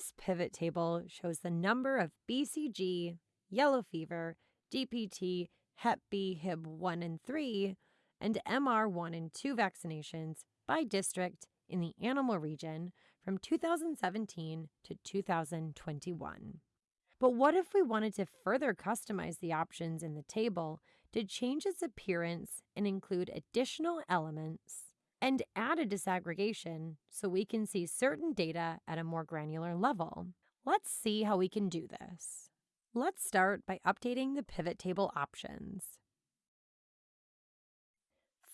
This pivot table shows the number of BCG, yellow fever, DPT, Hep B, Hib 1 and 3, and MR 1 and 2 vaccinations by district in the animal region from 2017 to 2021. But what if we wanted to further customize the options in the table to change its appearance and include additional elements and add a disaggregation so we can see certain data at a more granular level? Let's see how we can do this. Let's start by updating the pivot table options.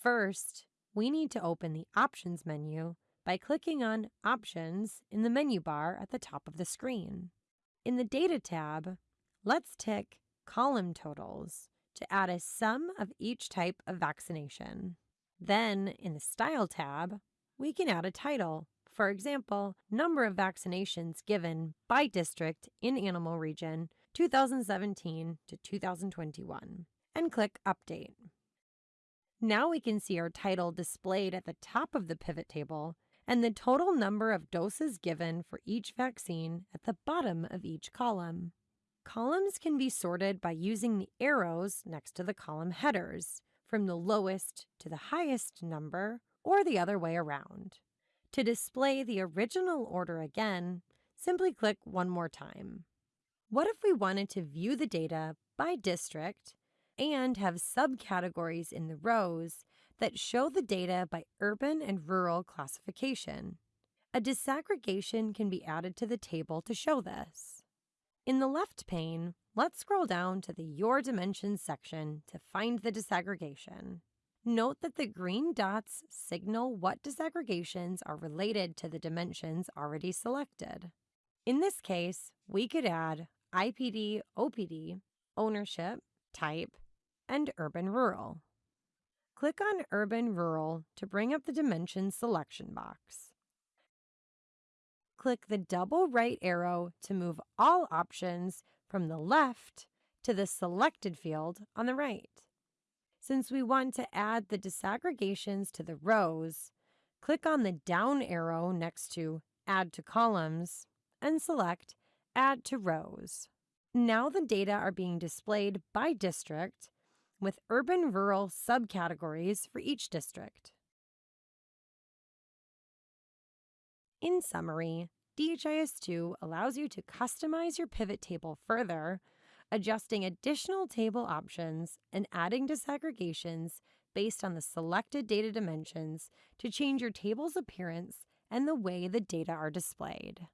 First, we need to open the Options menu by clicking on Options in the menu bar at the top of the screen. In the Data tab, let's tick Column Totals to add a sum of each type of vaccination. Then, in the Style tab, we can add a title. For example, number of vaccinations given by district in animal region 2017 to 2021, and click Update. Now we can see our title displayed at the top of the pivot table and the total number of doses given for each vaccine at the bottom of each column. Columns can be sorted by using the arrows next to the column headers, from the lowest to the highest number, or the other way around. To display the original order again, simply click one more time. What if we wanted to view the data by district and have subcategories in the rows that show the data by urban and rural classification. A disaggregation can be added to the table to show this. In the left pane, let's scroll down to the Your Dimensions section to find the disaggregation. Note that the green dots signal what disaggregations are related to the dimensions already selected. In this case, we could add IPD, OPD, ownership, type, and urban-rural. Click on Urban Rural to bring up the Dimensions selection box. Click the double right arrow to move all options from the left to the selected field on the right. Since we want to add the disaggregations to the rows, click on the down arrow next to Add to Columns and select Add to Rows. Now the data are being displayed by district with urban-rural subcategories for each district. In summary, DHIS2 allows you to customize your pivot table further, adjusting additional table options and adding disaggregations based on the selected data dimensions to change your table's appearance and the way the data are displayed.